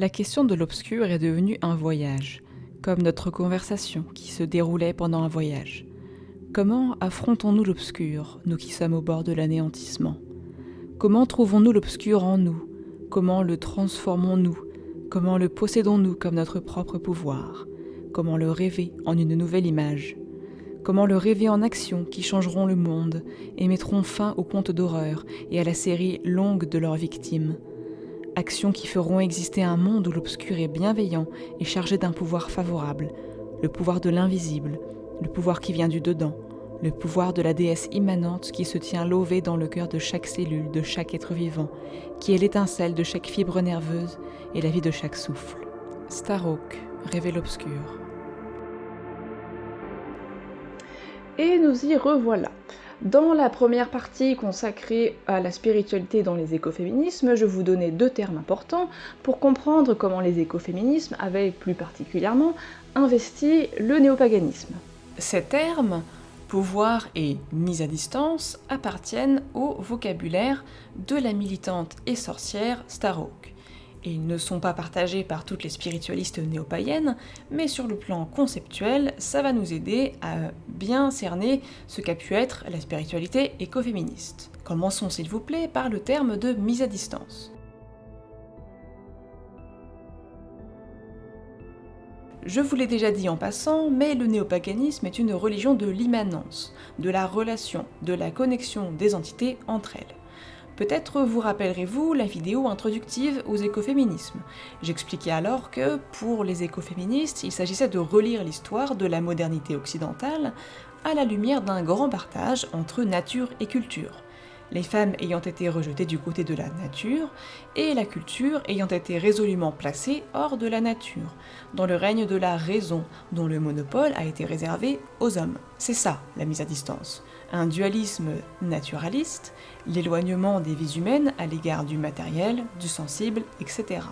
La question de l'obscur est devenue un voyage, comme notre conversation qui se déroulait pendant un voyage. Comment affrontons-nous l'obscur, nous qui sommes au bord de l'anéantissement? Comment trouvons-nous l'obscur en nous? Comment le transformons-nous? Comment le possédons-nous comme notre propre pouvoir? Comment le rêver en une nouvelle image? Comment le rêver en actions qui changeront le monde et mettront fin aux contes d'horreur et à la série longue de leurs victimes? Actions qui feront exister un monde où l'obscur est bienveillant et chargé d'un pouvoir favorable, le pouvoir de l'invisible, le pouvoir qui vient du dedans, le pouvoir de la déesse immanente qui se tient lové dans le cœur de chaque cellule, de chaque être vivant, qui est l'étincelle de chaque fibre nerveuse et la vie de chaque souffle. Starhawk, rêver l'obscur. Et nous y revoilà. Dans la première partie consacrée à la spiritualité dans les écoféminismes, je vous donnais deux termes importants pour comprendre comment les écoféminismes avaient plus particulièrement investi le néopaganisme. Ces termes pouvoir et mise à distance appartiennent au vocabulaire de la militante et sorcière Starhawk. Ils ne sont pas partagés par toutes les spiritualistes néo-païennes, mais sur le plan conceptuel, ça va nous aider à bien cerner ce qu'a pu être la spiritualité écoféministe. Commençons s'il vous plaît par le terme de mise à distance. Je vous l'ai déjà dit en passant, mais le néopaganisme est une religion de l'immanence, de la relation, de la connexion des entités entre elles. Peut-être vous rappellerez-vous la vidéo introductive aux écoféminismes. J'expliquais alors que, pour les écoféministes, il s'agissait de relire l'histoire de la modernité occidentale à la lumière d'un grand partage entre nature et culture les femmes ayant été rejetées du côté de la nature, et la culture ayant été résolument placée hors de la nature, dans le règne de la raison, dont le monopole a été réservé aux hommes. C'est ça, la mise à distance. Un dualisme naturaliste, l'éloignement des vies humaines à l'égard du matériel, du sensible, etc.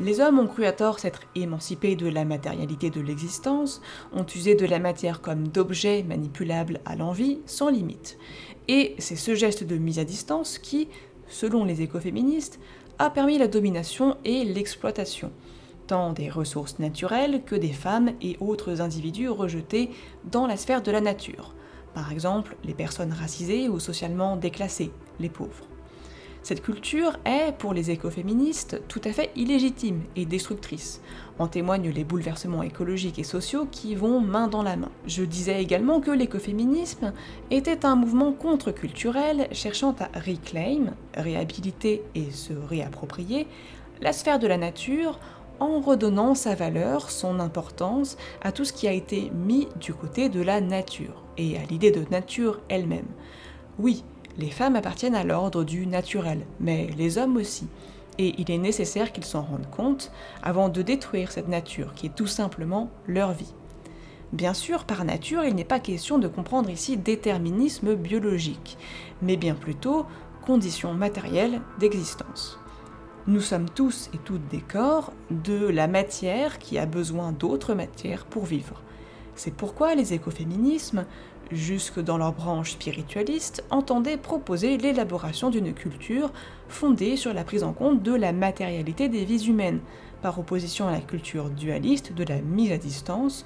Les hommes ont cru à tort s'être émancipés de la matérialité de l'existence, ont usé de la matière comme d'objet manipulable à l'envie, sans limite. Et c'est ce geste de mise à distance qui, selon les écoféministes, a permis la domination et l'exploitation, tant des ressources naturelles que des femmes et autres individus rejetés dans la sphère de la nature, par exemple les personnes racisées ou socialement déclassées, les pauvres. Cette culture est, pour les écoféministes, tout à fait illégitime et destructrice. En témoignent les bouleversements écologiques et sociaux qui vont main dans la main. Je disais également que l'écoféminisme était un mouvement contre-culturel cherchant à reclaim, réhabiliter et se réapproprier la sphère de la nature en redonnant sa valeur, son importance à tout ce qui a été mis du côté de la nature, et à l'idée de nature elle-même. Oui, les femmes appartiennent à l'ordre du naturel, mais les hommes aussi. Et il est nécessaire qu'ils s'en rendent compte avant de détruire cette nature qui est tout simplement leur vie. Bien sûr, par nature, il n'est pas question de comprendre ici déterminisme biologique, mais bien plutôt conditions matérielles d'existence. Nous sommes tous et toutes des corps de la matière qui a besoin d'autres matières pour vivre. C'est pourquoi les écoféminismes jusque dans leur branche spiritualiste, entendaient proposer l'élaboration d'une culture fondée sur la prise en compte de la matérialité des vies humaines, par opposition à la culture dualiste de la mise à distance,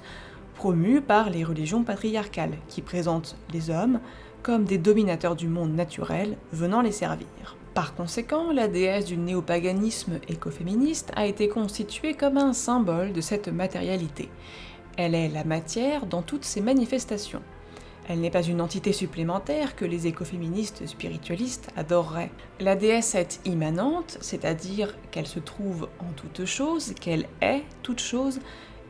promue par les religions patriarcales, qui présentent les hommes comme des dominateurs du monde naturel venant les servir. Par conséquent, la déesse du néopaganisme écoféministe a été constituée comme un symbole de cette matérialité. Elle est la matière dans toutes ses manifestations. Elle n'est pas une entité supplémentaire que les écoféministes spiritualistes adoreraient. La déesse est immanente, c'est-à-dire qu'elle se trouve en toute chose, qu'elle est toute chose,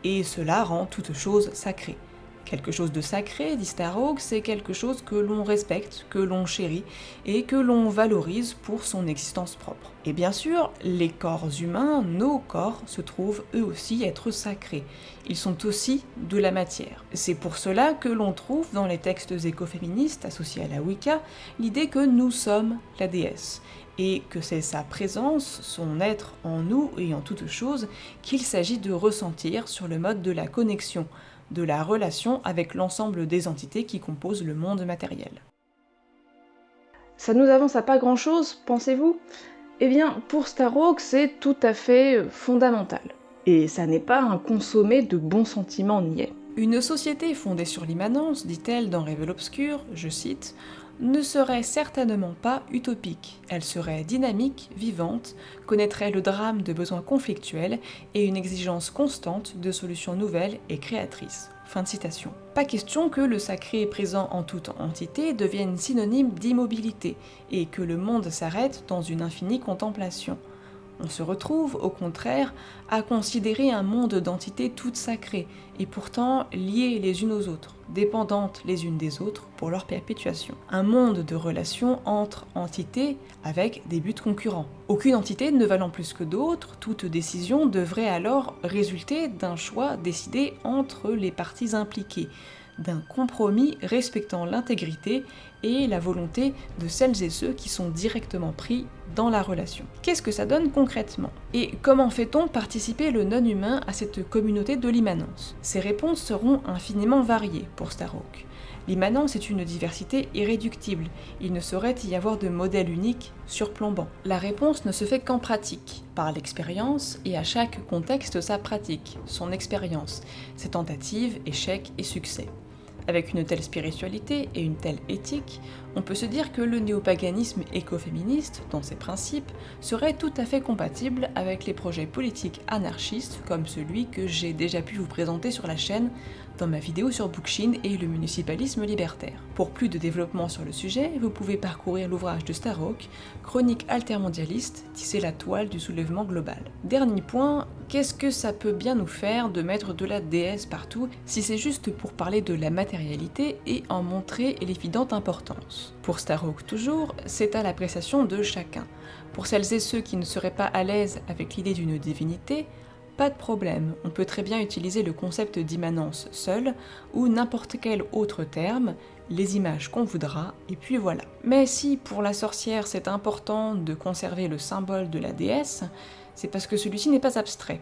et cela rend toute chose sacrée. Quelque chose de sacré, dit Starhawk, c'est quelque chose que l'on respecte, que l'on chérit et que l'on valorise pour son existence propre. Et bien sûr, les corps humains, nos corps, se trouvent eux aussi être sacrés. Ils sont aussi de la matière. C'est pour cela que l'on trouve dans les textes écoféministes associés à la Wicca l'idée que nous sommes la déesse et que c'est sa présence, son être en nous et en toute chose qu'il s'agit de ressentir sur le mode de la connexion, de la relation avec l'ensemble des entités qui composent le monde matériel. Ça nous avance à pas grand chose, pensez-vous? Eh bien, pour Starhawk, c'est tout à fait fondamental. Et ça n'est pas un consommé de bons sentiments niais. Une société fondée sur l'immanence, dit-elle dans Révèle Obscur, je cite, ne serait certainement pas utopique. Elle serait dynamique, vivante, connaîtrait le drame de besoins conflictuels et une exigence constante de solutions nouvelles et créatrices. Pas question que le sacré présent en toute entité devienne synonyme d'immobilité et que le monde s'arrête dans une infinie contemplation. On se retrouve, au contraire, à considérer un monde d'entités toutes sacrées, et pourtant liées les unes aux autres, dépendantes les unes des autres pour leur perpétuation. Un monde de relations entre entités avec des buts concurrents. Aucune entité ne valant plus que d'autres, toute décision devrait alors résulter d'un choix décidé entre les parties impliquées, d'un compromis respectant l'intégrité et la volonté de celles et ceux qui sont directement pris dans la relation. Qu'est-ce que ça donne concrètement? Et comment fait-on participer le non-humain à cette communauté de l'immanence? Ces réponses seront infiniment variées pour Starhawk. L'immanence est une diversité irréductible, il ne saurait y avoir de modèle unique surplombant. La réponse ne se fait qu'en pratique, par l'expérience, et à chaque contexte sa pratique, son expérience, ses tentatives, échecs et succès. Avec une telle spiritualité et une telle éthique, on peut se dire que le néopaganisme écoféministe, dans ses principes, serait tout à fait compatible avec les projets politiques anarchistes comme celui que j'ai déjà pu vous présenter sur la chaîne dans ma vidéo sur Bookchin et le municipalisme libertaire. Pour plus de développement sur le sujet, vous pouvez parcourir l'ouvrage de Starhawk, Chronique altermondialiste, tisser la toile du soulèvement global. Dernier point, qu'est-ce que ça peut bien nous faire de mettre de la déesse partout si c'est juste pour parler de la matérialité et en montrer l'évidente importance? Pour Starhawk toujours, c'est à l'appréciation de chacun. Pour celles et ceux qui ne seraient pas à l'aise avec l'idée d'une divinité, pas de problème, on peut très bien utiliser le concept d'immanence seul, ou n'importe quel autre terme, les images qu'on voudra, et puis voilà. Mais si pour la sorcière c'est important de conserver le symbole de la déesse, c'est parce que celui-ci n'est pas abstrait.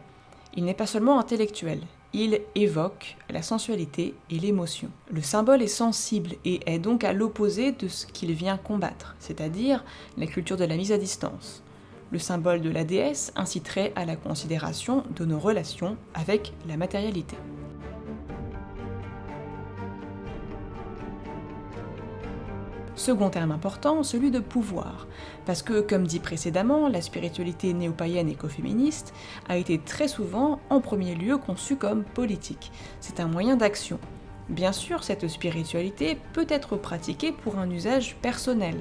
Il n'est pas seulement intellectuel, il évoque la sensualité et l'émotion. Le symbole est sensible et est donc à l'opposé de ce qu'il vient combattre, c'est-à-dire la culture de la mise à distance. Le symbole de la déesse inciterait à la considération de nos relations avec la matérialité. Second terme important, celui de pouvoir, parce que, comme dit précédemment, la spiritualité néo-païenne écoféministe a été très souvent, en premier lieu, conçue comme politique. C'est un moyen d'action. Bien sûr, cette spiritualité peut être pratiquée pour un usage personnel,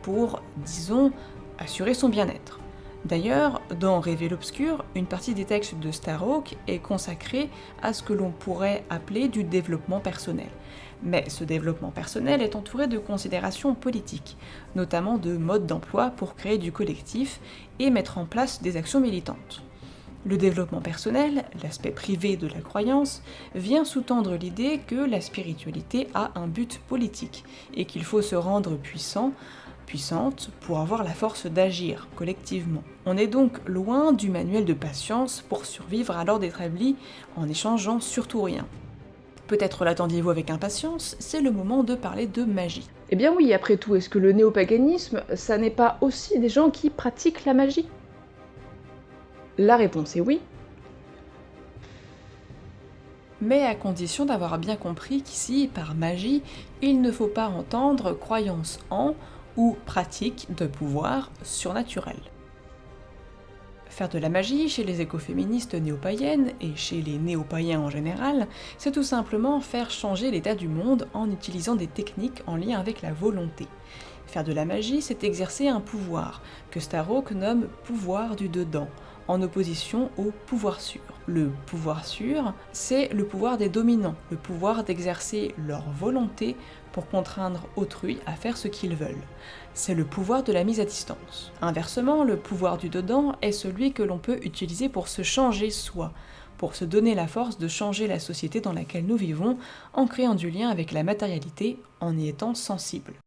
pour, disons, assurer son bien-être. D'ailleurs, dans Révél obscur, une partie des textes de Starhawk est consacrée à ce que l'on pourrait appeler du développement personnel. Mais ce développement personnel est entouré de considérations politiques, notamment de modes d'emploi pour créer du collectif et mettre en place des actions militantes. Le développement personnel, l'aspect privé de la croyance, vient sous-tendre l'idée que la spiritualité a un but politique et qu'il faut se rendre puissant puissante pour avoir la force d'agir collectivement. On est donc loin du manuel de patience pour survivre à l'ordre établi en échangeant surtout rien. Peut-être l'attendiez-vous avec impatience, c'est le moment de parler de magie. Eh bien oui, après tout, est-ce que le néopaganisme, ça n'est pas aussi des gens qui pratiquent la magie? La réponse est oui. Mais à condition d'avoir bien compris qu'ici, par magie, il ne faut pas entendre croyance en ou pratique de pouvoir surnaturel. Faire de la magie chez les écoféministes néo-païennes et chez les néo-païens en général, c'est tout simplement faire changer l'état du monde en utilisant des techniques en lien avec la volonté. Faire de la magie, c'est exercer un pouvoir, que Starhawk nomme pouvoir du dedans, en opposition au pouvoir sûr. Le pouvoir sûr, c'est le pouvoir des dominants, le pouvoir d'exercer leur volonté pour contraindre autrui à faire ce qu'ils veulent. C'est le pouvoir de la mise à distance. Inversement, le pouvoir du dedans est celui que l'on peut utiliser pour se changer soi, pour se donner la force de changer la société dans laquelle nous vivons en créant du lien avec la matérialité en y étant sensible.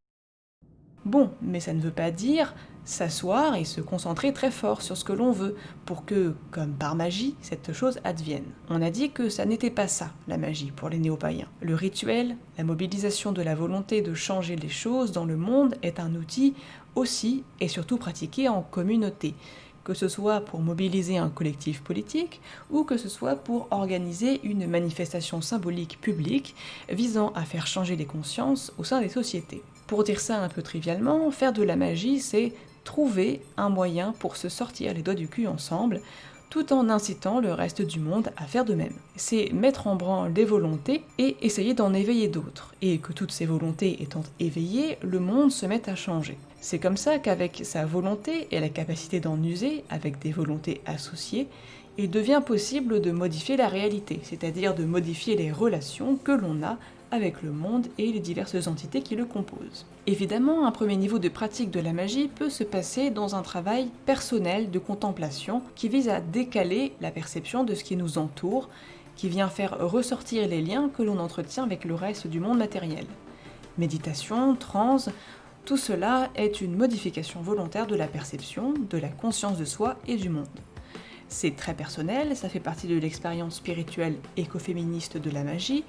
Bon, mais ça ne veut pas dire s'asseoir et se concentrer très fort sur ce que l'on veut, pour que, comme par magie, cette chose advienne. On a dit que ça n'était pas ça, la magie, pour les néo-païens. Le rituel, la mobilisation de la volonté de changer les choses dans le monde est un outil aussi et surtout pratiquée en communauté, que ce soit pour mobiliser un collectif politique ou que ce soit pour organiser une manifestation symbolique publique visant à faire changer les consciences au sein des sociétés. Pour dire ça un peu trivialement, faire de la magie, c'est trouver un moyen pour se sortir les doigts du cul ensemble, tout en incitant le reste du monde à faire de même. C'est mettre en branle des volontés et essayer d'en éveiller d'autres, et que toutes ces volontés étant éveillées, le monde se met à changer. C'est comme ça qu'avec sa volonté et la capacité d'en user, avec des volontés associées, il devient possible de modifier la réalité, c'est-à-dire de modifier les relations que l'on a avec le monde et les diverses entités qui le composent. Évidemment, un premier niveau de pratique de la magie peut se passer dans un travail personnel de contemplation qui vise à décaler la perception de ce qui nous entoure, qui vient faire ressortir les liens que l'on entretient avec le reste du monde matériel. Méditation, transe, tout cela est une modification volontaire de la perception, de la conscience de soi et du monde. C'est très personnel, ça fait partie de l'expérience spirituelle écoféministe de la magie,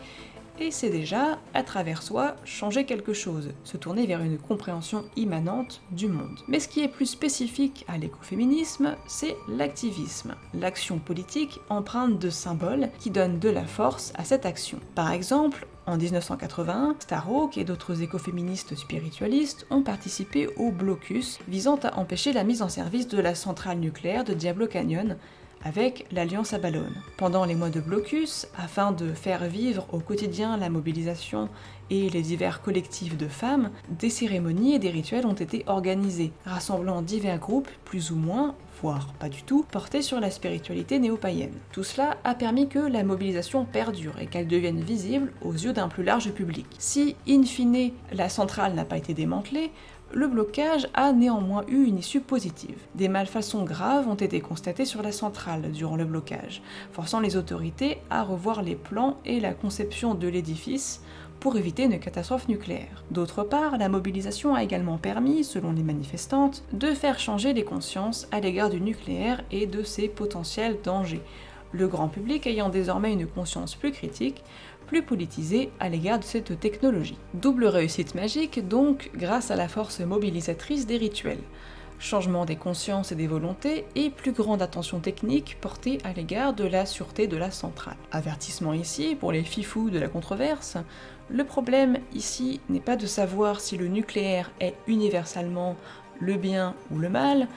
et c'est déjà, à travers soi, changer quelque chose, se tourner vers une compréhension immanente du monde. Mais ce qui est plus spécifique à l'écoféminisme, c'est l'activisme, l'action politique empreinte de symboles qui donnent de la force à cette action. Par exemple, en 1981, Starhawk et d'autres écoféministes spiritualistes ont participé au blocus visant à empêcher la mise en service de la centrale nucléaire de Diablo Canyon avec l'Alliance à Ballone. Pendant les mois de blocus, afin de faire vivre au quotidien la mobilisation et les divers collectifs de femmes, des cérémonies et des rituels ont été organisés, rassemblant divers groupes plus ou moins, voire pas du tout, portés sur la spiritualité néo-païenne. Tout cela a permis que la mobilisation perdure et qu'elle devienne visible aux yeux d'un plus large public. Si, in fine, la centrale n'a pas été démantelée, le blocage a néanmoins eu une issue positive. Des malfaçons graves ont été constatées sur la centrale durant le blocage, forçant les autorités à revoir les plans et la conception de l'édifice pour éviter une catastrophe nucléaire. D'autre part, la mobilisation a également permis, selon les manifestantes, de faire changer les consciences à l'égard du nucléaire et de ses potentiels dangers, le grand public ayant désormais une conscience plus critique, plus politisée à l'égard de cette technologie. Double réussite magique donc grâce à la force mobilisatrice des rituels. Changement des consciences et des volontés et plus grande attention technique portée à l'égard de la sûreté de la centrale. Avertissement ici pour les fifous de la controverse, le problème ici n'est pas de savoir si le nucléaire est universellement le bien ou le mal,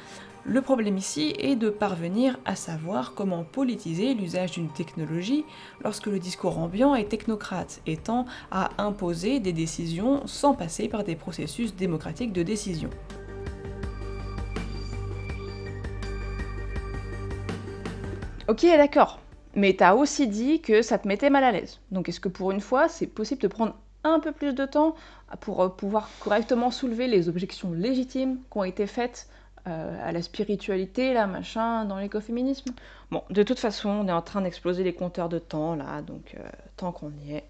le problème ici est de parvenir à savoir comment politiser l'usage d'une technologie lorsque le discours ambiant est technocrate, étant à imposer des décisions sans passer par des processus démocratiques de décision. Ok, d'accord. Mais t'as aussi dit que ça te mettait mal à l'aise. Donc est-ce que pour une fois, c'est possible de prendre un peu plus de temps pour euh, pouvoir correctement soulever les objections légitimes qui ont été faites à la spiritualité, là, machin, dans l'écoféminisme. Bon, de toute façon, on est en train d'exploser les compteurs de temps, là, donc euh, tant qu'on y est,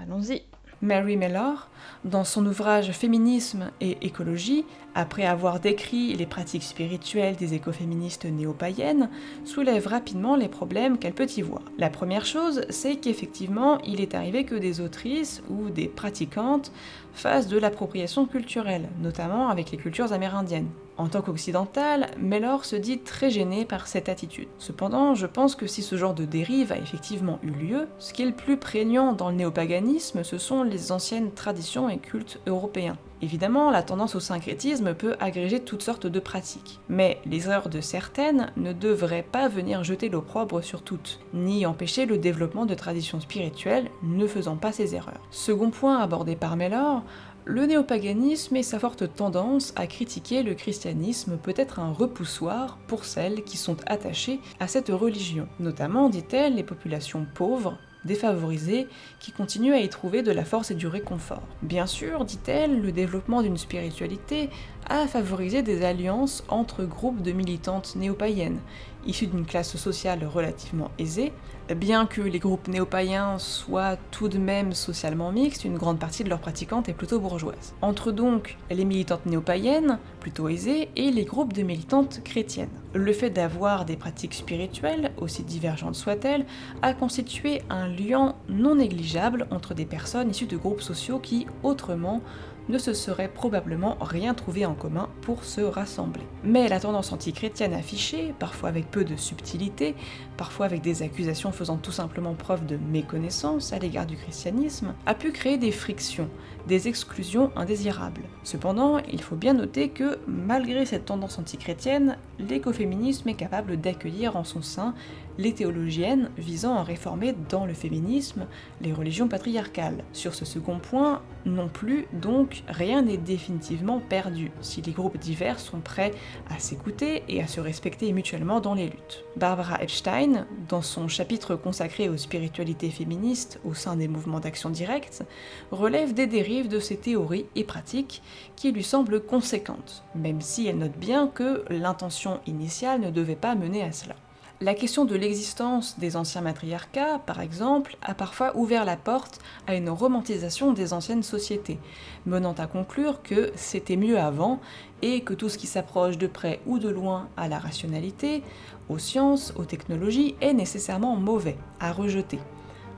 allons-y. Mary Mellor, dans son ouvrage Féminisme et écologie, après avoir décrit les pratiques spirituelles des écoféministes néo-païennes, soulève rapidement les problèmes qu'elle peut y voir. La première chose, c'est qu'effectivement, il est arrivé que des autrices ou des pratiquantes fassent de l'appropriation culturelle, notamment avec les cultures amérindiennes. En tant qu'occidentale, Mellor se dit très gênée par cette attitude. Cependant, je pense que si ce genre de dérive a effectivement eu lieu, ce qui est le plus prégnant dans le néopaganisme, ce sont les anciennes traditions et cultes européens. Évidemment, la tendance au syncrétisme peut agréger toutes sortes de pratiques, mais les erreurs de certaines ne devraient pas venir jeter l'opprobre sur toutes, ni empêcher le développement de traditions spirituelles ne faisant pas ces erreurs. Second point abordé par Mellor, le néopaganisme et sa forte tendance à critiquer le christianisme peut être un repoussoir pour celles qui sont attachées à cette religion, notamment, dit-elle, les populations pauvres, défavorisées, qui continuent à y trouver de la force et du réconfort. Bien sûr, dit-elle, le développement d'une spiritualité a favorisé des alliances entre groupes de militantes néo-païennes, issues d'une classe sociale relativement aisée, bien que les groupes néo-païens soient tout de même socialement mixtes, une grande partie de leurs pratiquantes est plutôt bourgeoise. Entre donc les militantes néo-païennes, plutôt aisées, et les groupes de militantes chrétiennes. Le fait d'avoir des pratiques spirituelles, aussi divergentes soient-elles, a constitué un lien non négligeable entre des personnes issues de groupes sociaux qui, autrement, ne se seraient probablement rien trouvé en commun pour se rassembler. Mais la tendance antichrétienne affichée, parfois avec peu de subtilité, parfois avec des accusations faisant tout simplement preuve de méconnaissance à l'égard du christianisme, a pu créer des frictions, des exclusions indésirables. Cependant, il faut bien noter que, malgré cette tendance antichrétienne, l'écoféminisme est capable d'accueillir en son sein les théologiennes visant à réformer dans le féminisme les religions patriarcales. Sur ce second point, non plus, donc, rien n'est définitivement perdu, si les groupes divers sont prêts à s'écouter et à se respecter mutuellement dans les luttes. Barbara Epstein, dans son chapitre consacré aux spiritualités féministes au sein des mouvements d'action directe, relève des dérives de ces théories et pratiques qui lui semblent conséquentes, même si elle note bien que l'intention initiale ne devait pas mener à cela. La question de l'existence des anciens matriarcats, par exemple, a parfois ouvert la porte à une romantisation des anciennes sociétés, menant à conclure que c'était mieux avant et que tout ce qui s'approche de près ou de loin à la rationalité, aux sciences, aux technologies, est nécessairement mauvais, à rejeter.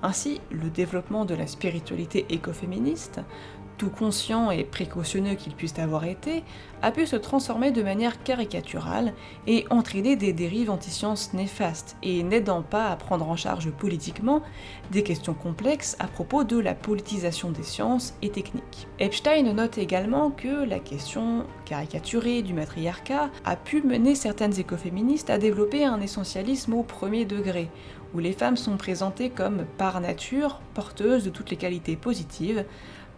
Ainsi, le développement de la spiritualité écoféministe tout conscient et précautionneux qu'il puisse avoir été, a pu se transformer de manière caricaturale et entraîner des dérives anti-sciences néfastes, et n'aidant pas à prendre en charge politiquement des questions complexes à propos de la politisation des sciences et techniques. Epstein note également que la question caricaturée du matriarcat a pu mener certaines écoféministes à développer un essentialisme au premier degré, où les femmes sont présentées comme par nature porteuses de toutes les qualités positives,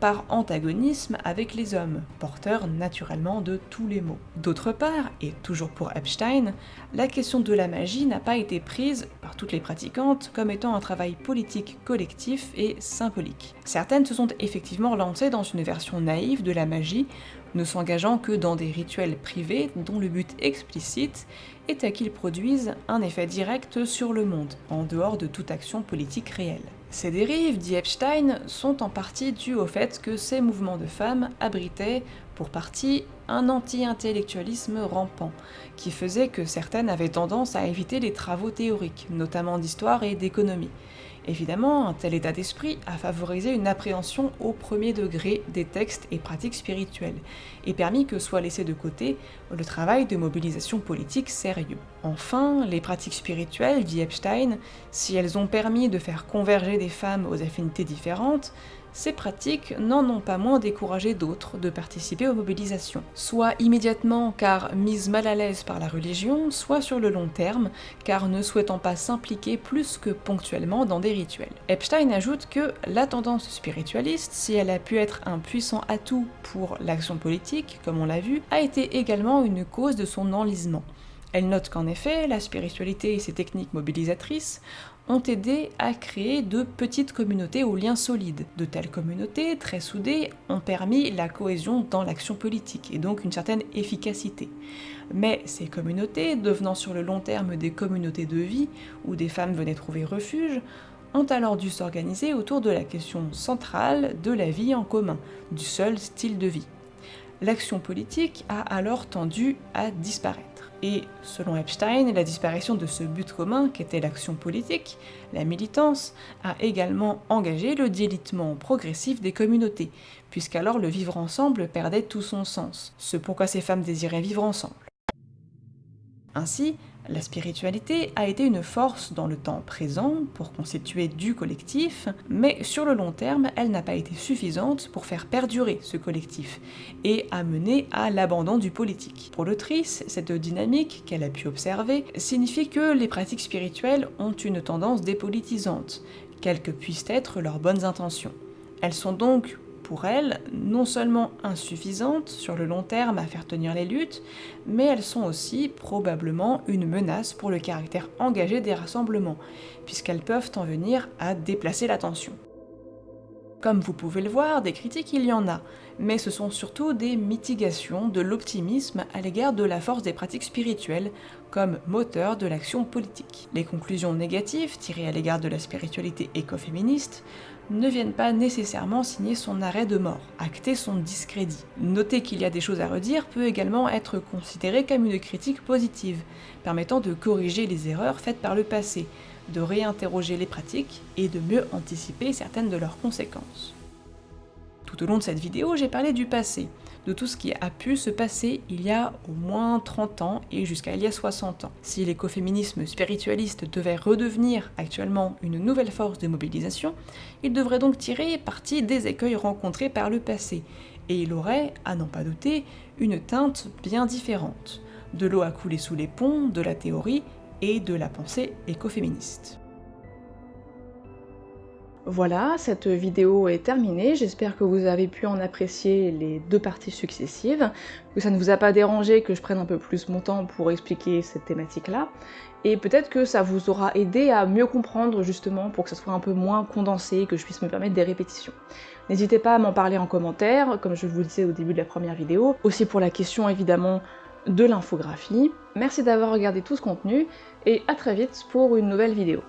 par antagonisme avec les hommes, porteurs naturellement de tous les maux. D'autre part, et toujours pour Epstein, la question de la magie n'a pas été prise par toutes les pratiquantes comme étant un travail politique collectif et symbolique. Certaines se sont effectivement lancées dans une version naïve de la magie, ne s'engageant que dans des rituels privés dont le but explicite est qu'ils produisent un effet direct sur le monde, en dehors de toute action politique réelle. Ces dérives, dit Epstein, sont en partie dues au fait que ces mouvements de femmes abritaient, pour partie, un anti-intellectualisme rampant, qui faisait que certaines avaient tendance à éviter les travaux théoriques, notamment d'histoire et d'économie, Évidemment, un tel état d'esprit a favorisé une appréhension au premier degré des textes et pratiques spirituelles, et permis que soit laissé de côté le travail de mobilisation politique sérieux. Enfin, les pratiques spirituelles, dit Epstein, si elles ont permis de faire converger des femmes aux affinités différentes, ces pratiques n'en ont pas moins découragé d'autres de participer aux mobilisations, soit immédiatement car mises mal à l'aise par la religion, soit sur le long terme car ne souhaitant pas s'impliquer plus que ponctuellement dans des rituels. Epstein ajoute que la tendance spiritualiste, si elle a pu être un puissant atout pour l'action politique, comme on l'a vu, a été également une cause de son enlisement. Elle note qu'en effet, la spiritualité et ses techniques mobilisatrices ont aidé à créer de petites communautés aux liens solides. De telles communautés, très soudées, ont permis la cohésion dans l'action politique, et donc une certaine efficacité. Mais ces communautés, devenant sur le long terme des communautés de vie, où des femmes venaient trouver refuge, ont alors dû s'organiser autour de la question centrale de la vie en commun, du seul style de vie. L'action politique a alors tendu à disparaître. Et selon Epstein, la disparition de ce but commun qu'était l'action politique, la militance, a également engagé le délitement progressif des communautés, puisqu'alors le vivre ensemble perdait tout son sens, ce pourquoi ces femmes désiraient vivre ensemble. Ainsi, la spiritualité a été une force dans le temps présent pour constituer du collectif, mais sur le long terme, elle n'a pas été suffisante pour faire perdurer ce collectif et a mené à l'abandon du politique. Pour l'autrice, cette dynamique qu'elle a pu observer signifie que les pratiques spirituelles ont une tendance dépolitisante, quelles que puissent être leurs bonnes intentions. Elles sont donc pour elles non seulement insuffisantes sur le long terme à faire tenir les luttes, mais elles sont aussi probablement une menace pour le caractère engagé des rassemblements, puisqu'elles peuvent en venir à déplacer l'attention. Comme vous pouvez le voir, des critiques il y en a, mais ce sont surtout des mitigations de l'optimisme à l'égard de la force des pratiques spirituelles comme moteur de l'action politique. Les conclusions négatives tirées à l'égard de la spiritualité écoféministe ne viennent pas nécessairement signer son arrêt de mort, acter son discrédit. Noter qu'il y a des choses à redire peut également être considéré comme une critique positive, permettant de corriger les erreurs faites par le passé, de réinterroger les pratiques et de mieux anticiper certaines de leurs conséquences. Tout au long de cette vidéo, j'ai parlé du passé, de tout ce qui a pu se passer il y a au moins 30 ans et jusqu'à il y a 60 ans. Si l'écoféminisme spiritualiste devait redevenir actuellement une nouvelle force de mobilisation, il devrait donc tirer parti des écueils rencontrés par le passé, et il aurait, à n'en pas douter, une teinte bien différente. De l'eau à couler sous les ponts, de la théorie et de la pensée écoféministe. Voilà, cette vidéo est terminée, j'espère que vous avez pu en apprécier les deux parties successives, que ça ne vous a pas dérangé que je prenne un peu plus mon temps pour expliquer cette thématique-là, et peut-être que ça vous aura aidé à mieux comprendre justement pour que ça soit un peu moins condensé, que je puisse me permettre des répétitions. N'hésitez pas à m'en parler en commentaire, comme je vous le disais au début de la première vidéo, aussi pour la question évidemment de l'infographie. Merci d'avoir regardé tout ce contenu, et à très vite pour une nouvelle vidéo.